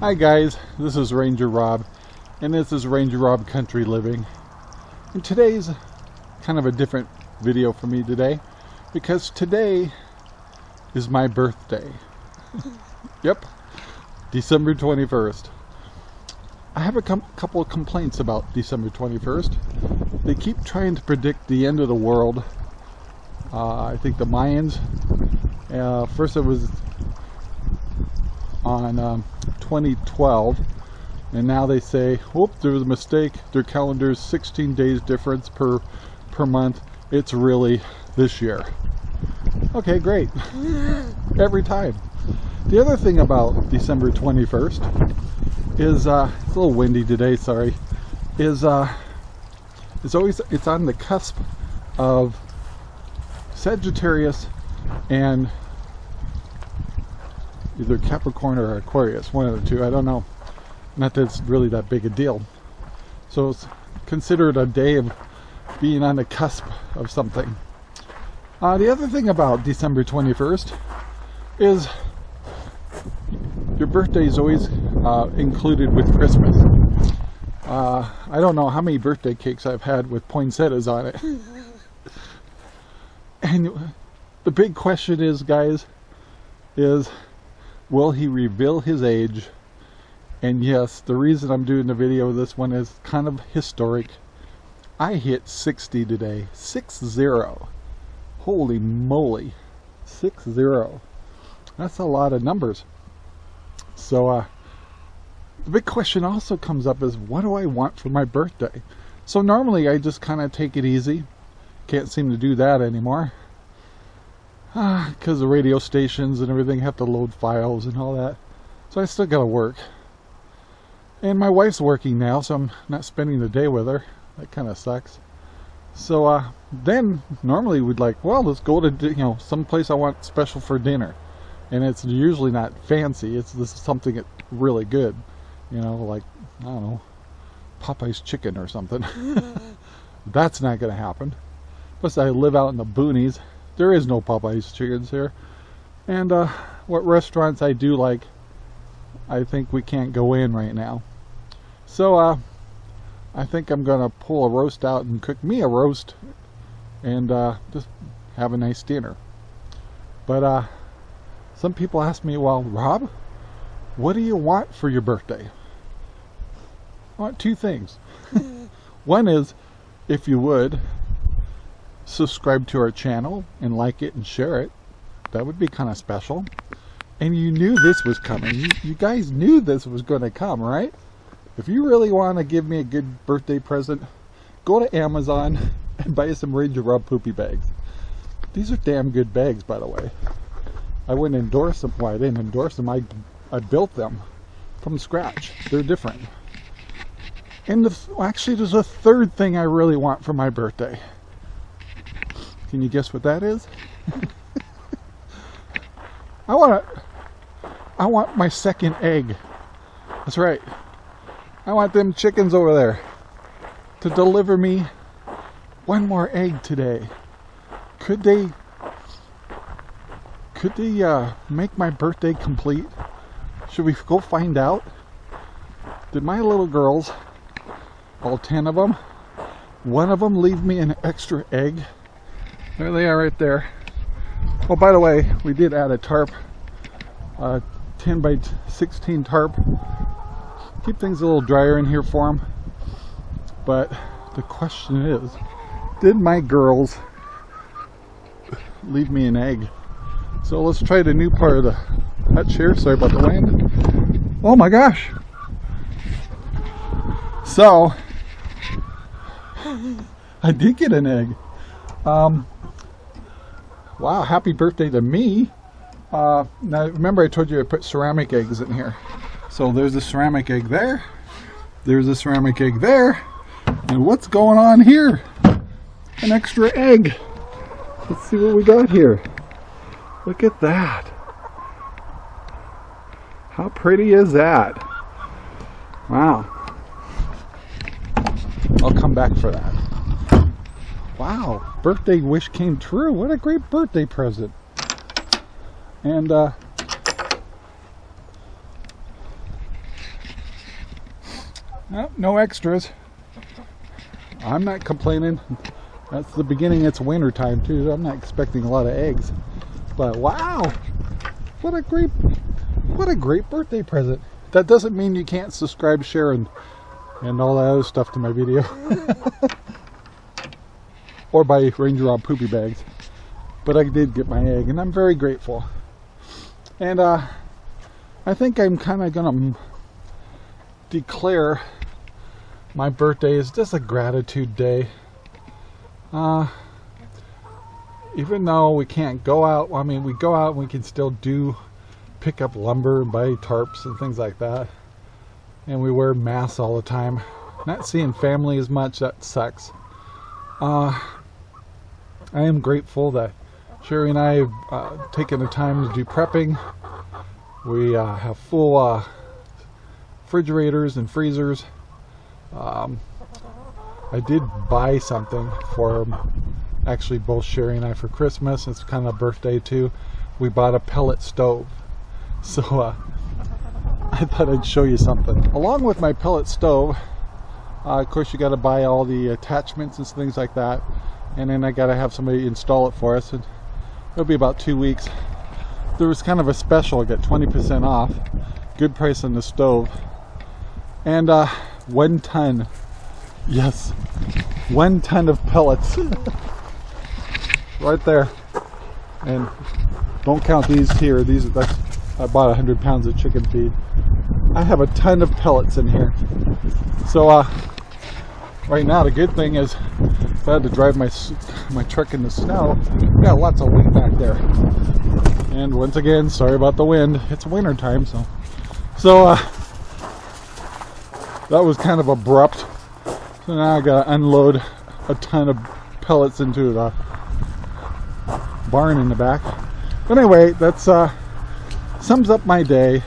Hi guys, this is Ranger Rob, and this is Ranger Rob Country Living. And today's kind of a different video for me today, because today is my birthday. yep, December 21st. I have a couple of complaints about December 21st. They keep trying to predict the end of the world. Uh, I think the Mayans, uh, first it was on um, 2012 and now they say whoop there was a mistake. Their calendar's 16 days difference per per month. It's really this year. Okay great. Every time. The other thing about December 21st is uh, it's a little windy today sorry is uh, it's always it's on the cusp of Sagittarius and either Capricorn or Aquarius, one of the two, I don't know. Not that it's really that big a deal. So it's considered a day of being on the cusp of something. Uh, the other thing about December 21st is your birthday is always uh, included with Christmas. Uh, I don't know how many birthday cakes I've had with poinsettias on it. and the big question is, guys, is will he reveal his age? And yes, the reason I'm doing the video this one is kind of historic. I hit 60 today. 6-0. Holy moly. 6-0. That's a lot of numbers. So, uh, the big question also comes up is what do I want for my birthday? So normally I just kind of take it easy. Can't seem to do that anymore because the radio stations and everything have to load files and all that. So I still gotta work. And my wife's working now, so I'm not spending the day with her. That kind of sucks. So uh, then normally we'd like, well, let's go to you know some place I want special for dinner, and it's usually not fancy. It's this is something really good, you know, like I don't know, Popeye's chicken or something. That's not gonna happen. Plus, I live out in the boonies there is no Popeyes chickens here. And uh, what restaurants I do like, I think we can't go in right now. So uh, I think I'm going to pull a roast out and cook me a roast and uh, just have a nice dinner. But uh, some people ask me, well, Rob, what do you want for your birthday? I want two things. One is, if you would, subscribe to our channel and like it and share it. That would be kind of special. And you knew this was coming. You, guys knew this was going to come, right? If you really want to give me a good birthday present, go to Amazon and buy some Ranger Rob poopy bags. These are damn good bags, by the way. I wouldn't endorse them. Well, I didn't endorse them. I, I built them from scratch. They're different. And the, actually, there's a third thing I really want for my birthday. Can you guess what that is? I want to, I want my second egg. That's right. I want them chickens over there to deliver me one more egg today. Could they, could they uh, make my birthday complete? Should we go find out? Did my little girls, all 10 of them, one of them leave me an extra egg? There they are right there. Oh, by the way, we did add a tarp, uh, 10 by 16 tarp. Keep things a little drier in here for them. But the question is, did my girls leave me an egg? So let's try the new part of the hutch here. Sorry about the wind. Oh my gosh. So, I did get an egg. Um, wow, happy birthday to me. Uh, now, remember I told you I put ceramic eggs in here. So there's a ceramic egg there. There's a ceramic egg there. And what's going on here? An extra egg. Let's see what we got here. Look at that. How pretty is that? Wow. I'll come back for that. Wow, birthday wish came true. What a great birthday present. And uh, No, no extras. I'm not complaining. That's the beginning. It's winter time too. I'm not expecting a lot of eggs. But wow, what a great, what a great birthday present. That doesn't mean you can't subscribe, share, and and all that other stuff to my video. or buy Ranger Rob poopy bags. But I did get my egg, and I'm very grateful. And uh, I think I'm kind of gonna declare my birthday is just a gratitude day. Uh, even though we can't go out, I mean, we go out and we can still do pick up lumber and buy tarps and things like that. And we wear masks all the time. Not seeing family as much, that sucks. Uh, I am grateful that Sherry and I have uh, taken the time to do prepping. We uh, have full uh, refrigerators and freezers. Um, I did buy something for actually both Sherry and I for Christmas. It's kind of a birthday too. We bought a pellet stove. So uh, I thought I'd show you something. Along with my pellet stove, uh, of course you got to buy all the attachments and things like that. And then I got to have somebody install it for us. And it'll be about two weeks. There was kind of a special, I got 20% off. Good price on the stove. And uh, one ton, yes, one ton of pellets. right there. And don't count these here. These that's I bought 100 pounds of chicken feed. I have a ton of pellets in here. So uh, right now the good thing is if I had to drive my my truck in the snow, got lots of wind back there. And once again, sorry about the wind. It's winter time, so so uh, that was kind of abrupt. So now I gotta unload a ton of pellets into the barn in the back. But anyway, that's uh, sums up my day.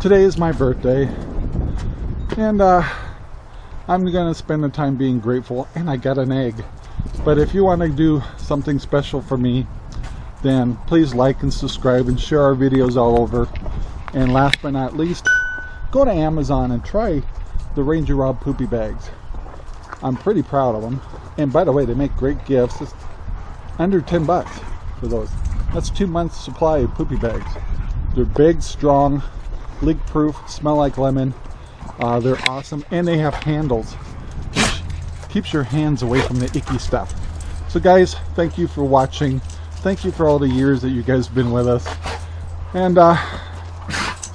Today is my birthday. And uh, I'm gonna spend the time being grateful and I got an egg. But if you want to do something special for me, then please like and subscribe and share our videos all over. And last but not least, go to Amazon and try the Ranger Rob poopy bags. I'm pretty proud of them. And by the way, they make great gifts. It's under 10 bucks for those. That's two months supply of poopy bags. They're big, strong, leak proof, smell like lemon. Uh, they're awesome and they have handles. Which keeps your hands away from the icky stuff. So guys, thank you for watching. Thank you for all the years that you guys have been with us. And uh,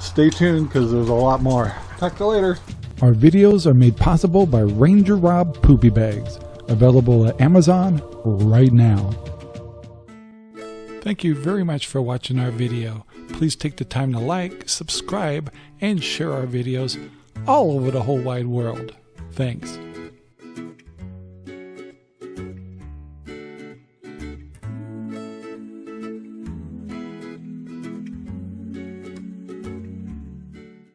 stay tuned because there's a lot more. Talk to you later. Our videos are made possible by Ranger Rob Poopy Bags, available at Amazon right now. Thank you very much for watching our video. Please take the time to like, subscribe, and share our videos all over the whole wide world. Thanks.